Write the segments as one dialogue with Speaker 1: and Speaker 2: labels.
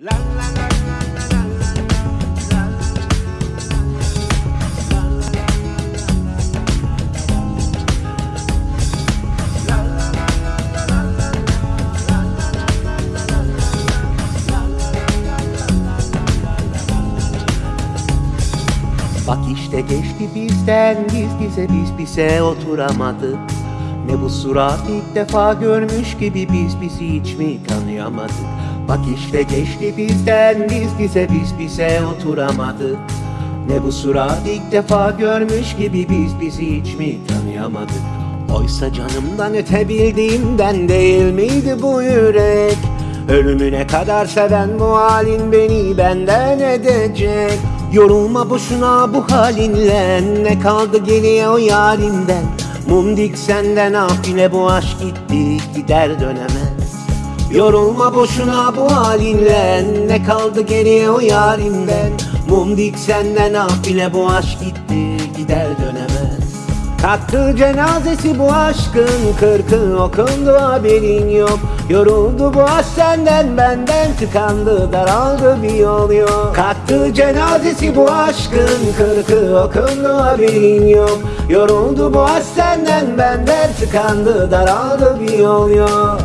Speaker 1: Bak işte geçti bizden biz bize biz bize oturamadık. Ne bu surat ilk defa görmüş gibi biz bizi hiç mi tanıyamadık Bak işte geçti bizden biz bize biz bize oturamadık Ne bu surat ilk defa görmüş gibi biz bizi hiç mi tanıyamadık Oysa canımdan öte bildiğimden değil miydi bu yürek? Ölümüne kadar seven bu halin beni benden edecek? Yorulma boşuna bu halinle Ne kaldı geriye o yarinden Mum dik senden af yine bu aşk gitti gider dönemez Yorulma boşuna bu halinle. Ne kaldı geriye o yarimden Mum dik senden af bile bu aşk gitti gider dönemez. Kalktı cenazesi bu aşkın kırkı okundu haberin yok. Yoruldu bu aşk senden benden tıkandı daraldı bir yol yok. Kalktı cenazesi bu aşkın kırkı okundu haberin yok. Yoruldu bu aşk senden benden tıkandı daraldı bir yol yok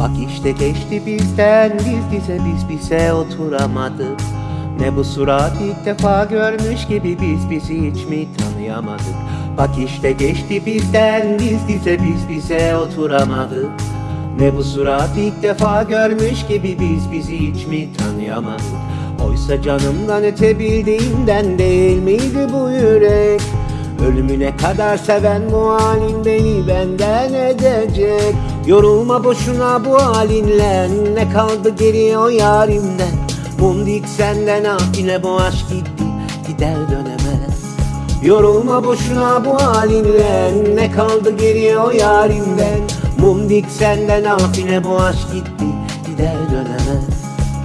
Speaker 1: Bak işte geçti bizden biz bize biz bize oturamadık. Ne bu surat ilk defa görmüş gibi biz bizi hiç mi tanıyamadık? Bak işte geçti bizden biz bize biz bize oturamadık. Ne bu surat ilk defa görmüş gibi biz bizi hiç mi tanıyamadık? Oysa canımdan öte bildiğimden değil miydi bu yürek? Ölümüne kadar seven bu halin beni benden edecek Yorulma boşuna bu halinle. Ne kaldı geriye o yarimden? Mum dik senden ah yine bu aşk gitti Gider dönemez. Yorulma boşuna bu halinle. Ne kaldı geriye o yarimden? Mum dik senden ah yine bu aşk gitti Gider dönemez.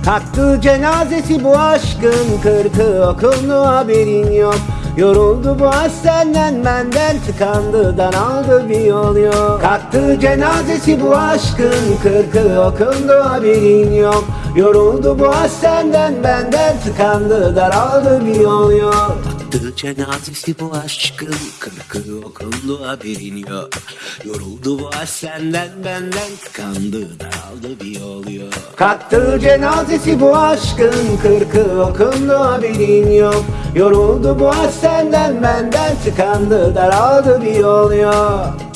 Speaker 1: Kalktı cenazesi bu aşkın kırkı okundu haberin yok Yoruldu bu aşk senden benden tıkandı daraldı bir yol yok. Kalktı cenazesi bu aşkın kırkı okundu haberin yok. Yoruldu bu aşk senden benden tıkandı daraldı bir yol yok Kalktı cenazesi bu aşkın? Kırkı okundu haberin yok Yoruldu bu aşk senden benden tıkandı daraldı bir yol yok. Cenazesi bu aşkın kırkı okundu haberin yok Yoruldu bu aşk senden benden tıkandı daraldı bir yol yok